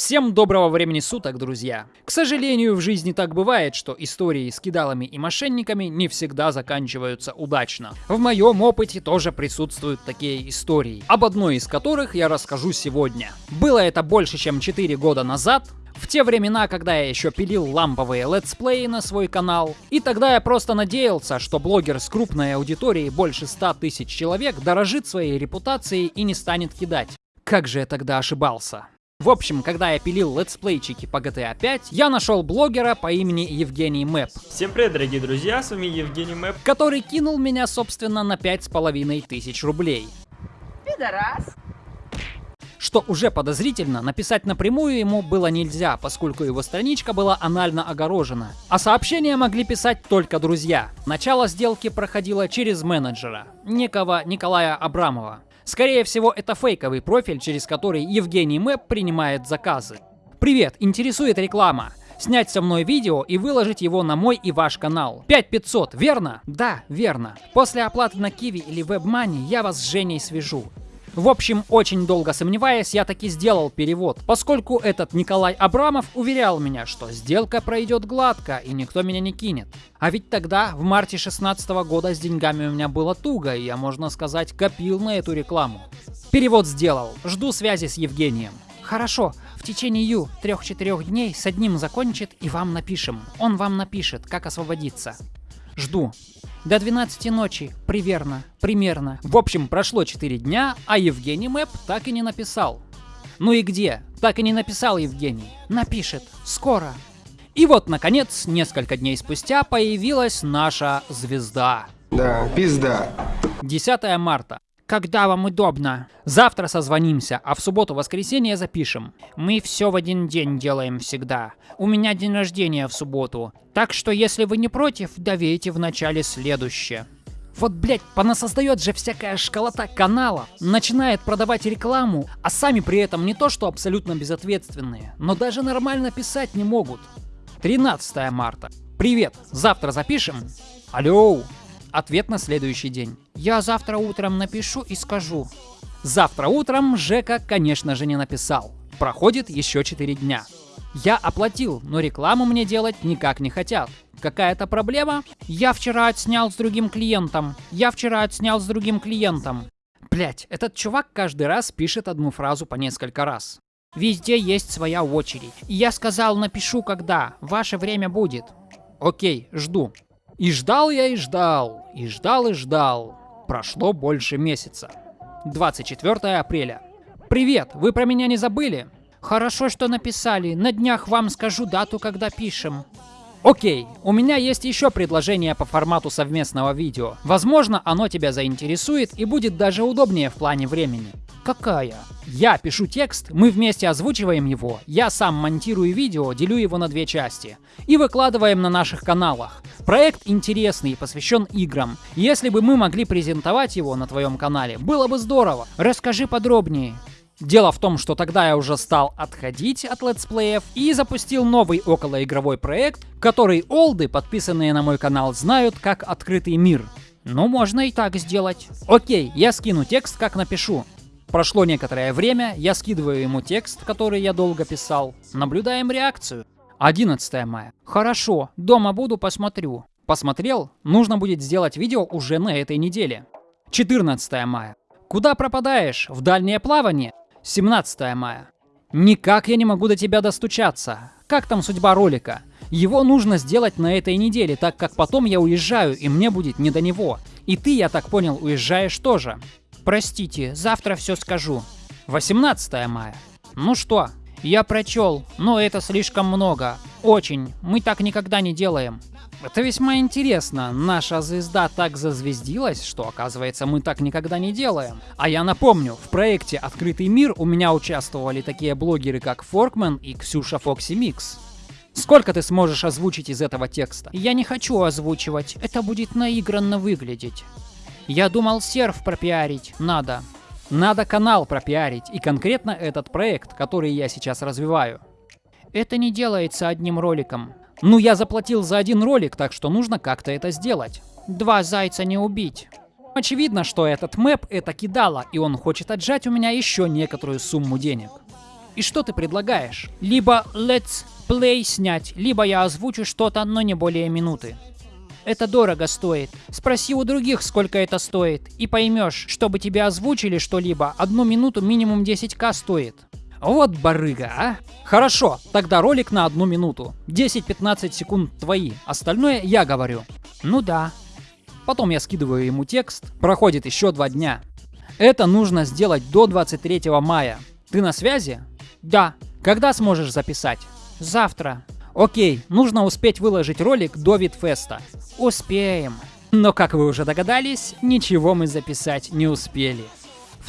Всем доброго времени суток, друзья! К сожалению, в жизни так бывает, что истории с кидалами и мошенниками не всегда заканчиваются удачно. В моем опыте тоже присутствуют такие истории, об одной из которых я расскажу сегодня. Было это больше чем 4 года назад, в те времена, когда я еще пилил ламповые летсплеи на свой канал, и тогда я просто надеялся, что блогер с крупной аудиторией больше 100 тысяч человек дорожит своей репутацией и не станет кидать. Как же я тогда ошибался. В общем, когда я пилил летсплейчики по GTA 5, я нашел блогера по имени Евгений Мэп. Всем привет, дорогие друзья, с вами Евгений Мэп. Который кинул меня, собственно, на пять с половиной тысяч рублей. Пидорас. Что уже подозрительно, написать напрямую ему было нельзя, поскольку его страничка была анально огорожена. А сообщения могли писать только друзья. Начало сделки проходило через менеджера, некого Николая Абрамова. Скорее всего, это фейковый профиль, через который Евгений Мэп принимает заказы. Привет, интересует реклама. Снять со мной видео и выложить его на мой и ваш канал. 5500, верно? Да, верно. После оплаты на Киви или WebMoney я вас с Женей свяжу. В общем, очень долго сомневаясь, я таки сделал перевод, поскольку этот Николай Абрамов уверял меня, что сделка пройдет гладко и никто меня не кинет. А ведь тогда, в марте 16 года, с деньгами у меня было туго, и я, можно сказать, копил на эту рекламу. Перевод сделал. Жду связи с Евгением. Хорошо, в течение ю трех-четырех дней с одним закончит и вам напишем. Он вам напишет, как освободиться. Жду. До 12 ночи, примерно, примерно. В общем, прошло 4 дня, а Евгений Мэп так и не написал. Ну и где? Так и не написал Евгений. Напишет. Скоро. И вот, наконец, несколько дней спустя появилась наша звезда. Да, пизда. 10 марта. Когда вам удобно. Завтра созвонимся, а в субботу-воскресенье запишем. Мы все в один день делаем всегда. У меня день рождения в субботу. Так что, если вы не против, довейте в начале следующее. Вот, блять, понасоздает же всякая школота канала, начинает продавать рекламу, а сами при этом не то что абсолютно безответственные, но даже нормально писать не могут. 13 марта. Привет, завтра запишем? Алло, Ответ на следующий день. Я завтра утром напишу и скажу. Завтра утром Жека, конечно же, не написал. Проходит еще 4 дня. Я оплатил, но рекламу мне делать никак не хотят. Какая-то проблема? Я вчера отснял с другим клиентом. Я вчера отснял с другим клиентом. Блять, этот чувак каждый раз пишет одну фразу по несколько раз. Везде есть своя очередь. я сказал, напишу когда. Ваше время будет. Окей, жду. И ждал я и ждал, и ждал и ждал. Прошло больше месяца. 24 апреля. Привет, вы про меня не забыли? Хорошо, что написали. На днях вам скажу дату, когда пишем. Окей, у меня есть еще предложение по формату совместного видео. Возможно, оно тебя заинтересует и будет даже удобнее в плане времени. Какая? Я пишу текст, мы вместе озвучиваем его, я сам монтирую видео, делю его на две части и выкладываем на наших каналах. Проект интересный, посвящен играм. Если бы мы могли презентовать его на твоем канале, было бы здорово. Расскажи подробнее. Дело в том, что тогда я уже стал отходить от летсплеев и запустил новый околоигровой проект, который олды, подписанные на мой канал, знают как «Открытый мир». Ну, можно и так сделать. Окей, я скину текст, как напишу. Прошло некоторое время, я скидываю ему текст, который я долго писал. Наблюдаем реакцию. 11 мая. Хорошо, дома буду, посмотрю. Посмотрел, нужно будет сделать видео уже на этой неделе. 14 мая. Куда пропадаешь? В дальнее плавание? 17 мая. Никак я не могу до тебя достучаться. Как там судьба ролика? Его нужно сделать на этой неделе, так как потом я уезжаю, и мне будет не до него. И ты, я так понял, уезжаешь тоже. Простите, завтра все скажу. 18 мая. Ну что, я прочел, но это слишком много. Очень. Мы так никогда не делаем. Это весьма интересно. Наша звезда так зазвездилась, что, оказывается, мы так никогда не делаем. А я напомню, в проекте «Открытый мир» у меня участвовали такие блогеры, как Форкмен и Ксюша Фокси Микс. Сколько ты сможешь озвучить из этого текста? Я не хочу озвучивать, это будет наигранно выглядеть. Я думал серф пропиарить. Надо. Надо канал пропиарить, и конкретно этот проект, который я сейчас развиваю. Это не делается одним роликом. Ну, я заплатил за один ролик, так что нужно как-то это сделать. Два зайца не убить. Очевидно, что этот мэп это кидало, и он хочет отжать у меня еще некоторую сумму денег. И что ты предлагаешь? Либо let's play снять, либо я озвучу что-то, но не более минуты. Это дорого стоит. Спроси у других, сколько это стоит, и поймешь, чтобы тебе озвучили что-либо, одну минуту минимум 10к стоит. Вот барыга, а? Хорошо, тогда ролик на одну минуту. 10-15 секунд твои, остальное я говорю. Ну да. Потом я скидываю ему текст, проходит еще два дня. Это нужно сделать до 23 мая. Ты на связи? Да. Когда сможешь записать? Завтра. Окей, нужно успеть выложить ролик до Витфеста. Успеем. Но как вы уже догадались, ничего мы записать не успели.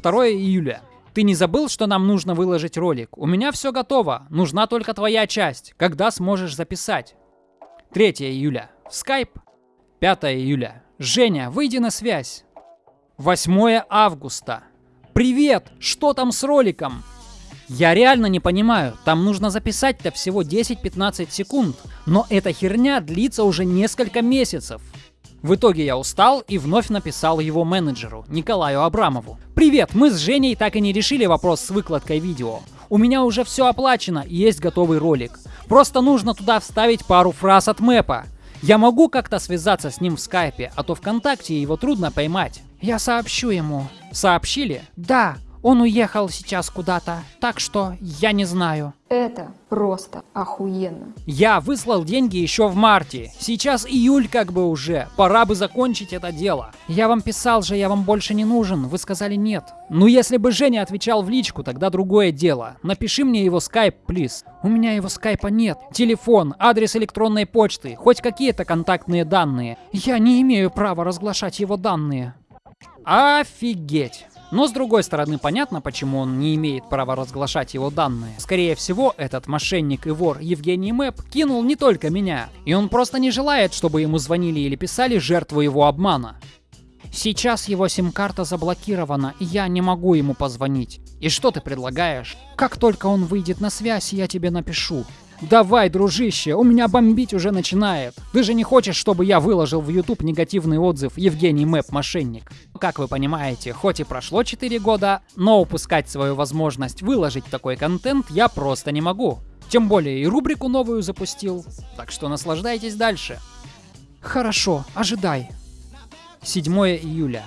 2 июля. Ты не забыл, что нам нужно выложить ролик? У меня все готово, нужна только твоя часть. Когда сможешь записать? 3 июля. В Skype. 5 июля. Женя, выйди на связь. 8 августа. Привет, что там с роликом? Я реально не понимаю, там нужно записать-то всего 10-15 секунд, но эта херня длится уже несколько месяцев. В итоге я устал и вновь написал его менеджеру, Николаю Абрамову. «Привет, мы с Женей так и не решили вопрос с выкладкой видео. У меня уже все оплачено и есть готовый ролик. Просто нужно туда вставить пару фраз от мэпа. Я могу как-то связаться с ним в скайпе, а то ВКонтакте его трудно поймать. Я сообщу ему. Сообщили? Да, он уехал сейчас куда-то, так что я не знаю. Это просто охуенно. Я выслал деньги еще в марте. Сейчас июль как бы уже. Пора бы закончить это дело. Я вам писал же, я вам больше не нужен. Вы сказали нет. Ну если бы Женя отвечал в личку, тогда другое дело. Напиши мне его скайп, плиз. У меня его скайпа нет. Телефон, адрес электронной почты, хоть какие-то контактные данные. Я не имею права разглашать его данные. Офигеть. Но с другой стороны, понятно, почему он не имеет права разглашать его данные. Скорее всего, этот мошенник и вор Евгений Мэп кинул не только меня, и он просто не желает, чтобы ему звонили или писали жертву его обмана. Сейчас его сим-карта заблокирована, и я не могу ему позвонить. И что ты предлагаешь? Как только он выйдет на связь, я тебе напишу. Давай, дружище, у меня бомбить уже начинает. Ты же не хочешь, чтобы я выложил в YouTube негативный отзыв Евгений Мэп мошенник. Как вы понимаете, хоть и прошло 4 года, но упускать свою возможность выложить такой контент я просто не могу. Тем более и рубрику новую запустил. Так что наслаждайтесь дальше. Хорошо, ожидай. 7 июля.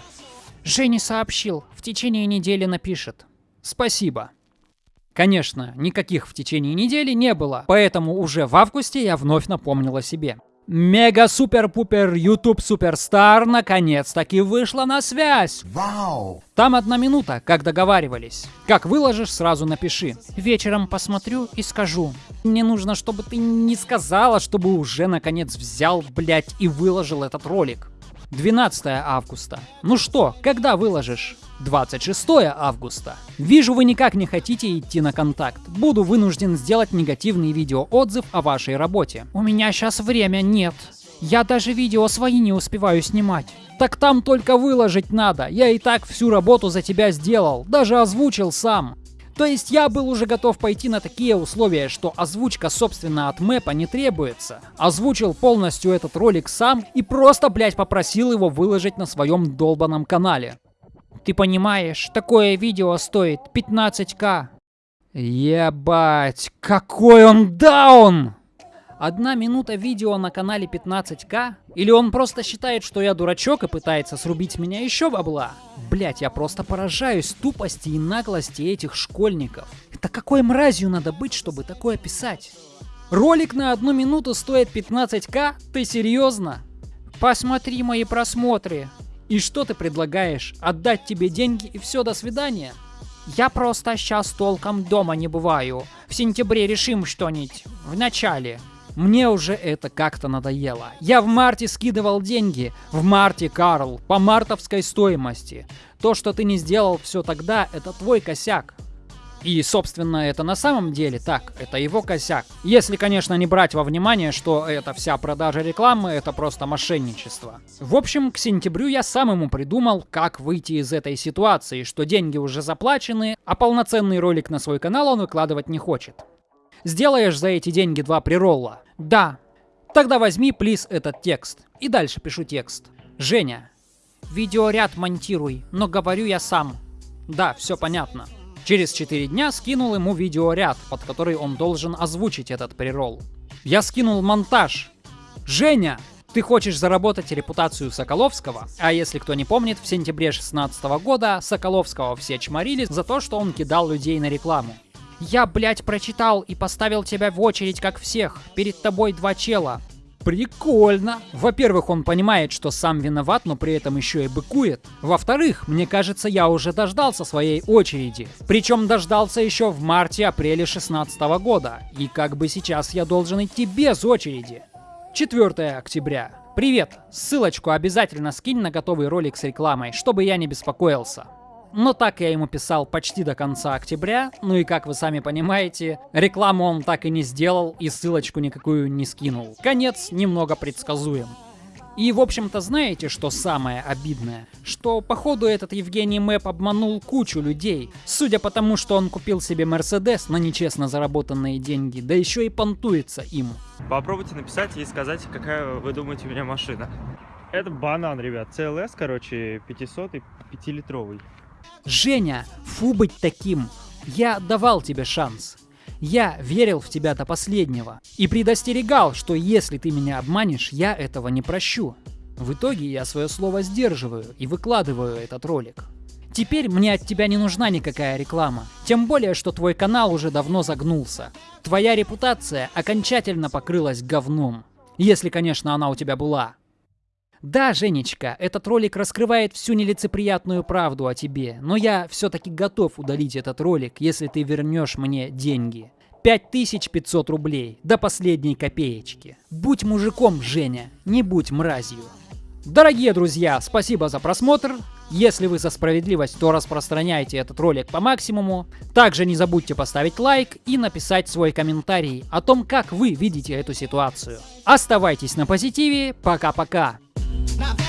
Женя сообщил, в течение недели напишет. Спасибо. Конечно, никаких в течение недели не было, поэтому уже в августе я вновь напомнил о себе. Мега-супер-пупер YouTube Суперстар наконец-таки вышла на связь. Вау! Там одна минута, как договаривались. Как выложишь, сразу напиши. Вечером посмотрю и скажу. Мне нужно, чтобы ты не сказала, чтобы уже наконец взял, блять, и выложил этот ролик. 12 августа. Ну что, когда выложишь? 26 августа. Вижу, вы никак не хотите идти на контакт. Буду вынужден сделать негативный видеоотзыв о вашей работе. У меня сейчас время нет. Я даже видео свои не успеваю снимать. Так там только выложить надо. Я и так всю работу за тебя сделал. Даже озвучил сам. То есть я был уже готов пойти на такие условия, что озвучка собственно от мэпа не требуется. Озвучил полностью этот ролик сам и просто, блять, попросил его выложить на своем долбанном канале. Ты понимаешь, такое видео стоит 15к. Ебать, какой он даун! Одна минута видео на канале 15к? Или он просто считает, что я дурачок и пытается срубить меня еще бабла? Блять, я просто поражаюсь тупости и наглости этих школьников. Это какой мразью надо быть, чтобы такое писать? Ролик на одну минуту стоит 15к? Ты серьезно? Посмотри мои просмотры. И что ты предлагаешь? Отдать тебе деньги и все, до свидания? Я просто сейчас толком дома не бываю. В сентябре решим что-нибудь. В начале. Мне уже это как-то надоело. Я в марте скидывал деньги. В марте, Карл, по мартовской стоимости. То, что ты не сделал все тогда, это твой косяк. И, собственно, это на самом деле так, это его косяк. Если, конечно, не брать во внимание, что эта вся продажа рекламы это просто мошенничество. В общем, к сентябрю я сам ему придумал, как выйти из этой ситуации, что деньги уже заплачены, а полноценный ролик на свой канал он выкладывать не хочет. Сделаешь за эти деньги два приролла? Да. Тогда возьми, плиз, этот текст. И дальше пишу текст. Женя. Видеоряд монтируй, но говорю я сам. Да, все понятно. Через 4 дня скинул ему видеоряд, под который он должен озвучить этот прирол. Я скинул монтаж. Женя, ты хочешь заработать репутацию Соколовского? А если кто не помнит, в сентябре 2016 года Соколовского все чморили за то, что он кидал людей на рекламу. Я, блядь, прочитал и поставил тебя в очередь, как всех. Перед тобой два чела. Прикольно. Во-первых, он понимает, что сам виноват, но при этом еще и быкует. Во-вторых, мне кажется, я уже дождался своей очереди. Причем дождался еще в марте-апреле 16 года. И как бы сейчас я должен идти без очереди. 4 октября. Привет! Ссылочку обязательно скинь на готовый ролик с рекламой, чтобы я не беспокоился. Но так я ему писал почти до конца октября, ну и как вы сами понимаете, рекламу он так и не сделал и ссылочку никакую не скинул. Конец немного предсказуем. И, в общем-то, знаете, что самое обидное? Что, походу, этот Евгений Мэп обманул кучу людей. Судя по тому, что он купил себе Мерседес на нечестно заработанные деньги, да еще и понтуется им. Попробуйте написать и сказать, какая вы думаете у меня машина. Это банан, ребят. CLS, короче, 500 и 5-литровый. Женя, фу быть таким. Я давал тебе шанс. Я верил в тебя до последнего и предостерегал, что если ты меня обманешь, я этого не прощу. В итоге я свое слово сдерживаю и выкладываю этот ролик. Теперь мне от тебя не нужна никакая реклама. Тем более, что твой канал уже давно загнулся. Твоя репутация окончательно покрылась говном. Если, конечно, она у тебя была. Да, Женечка, этот ролик раскрывает всю нелицеприятную правду о тебе, но я все-таки готов удалить этот ролик, если ты вернешь мне деньги. 5500 рублей, до последней копеечки. Будь мужиком, Женя, не будь мразью. Дорогие друзья, спасибо за просмотр. Если вы за справедливость, то распространяйте этот ролик по максимуму. Также не забудьте поставить лайк и написать свой комментарий о том, как вы видите эту ситуацию. Оставайтесь на позитиве. Пока-пока. Not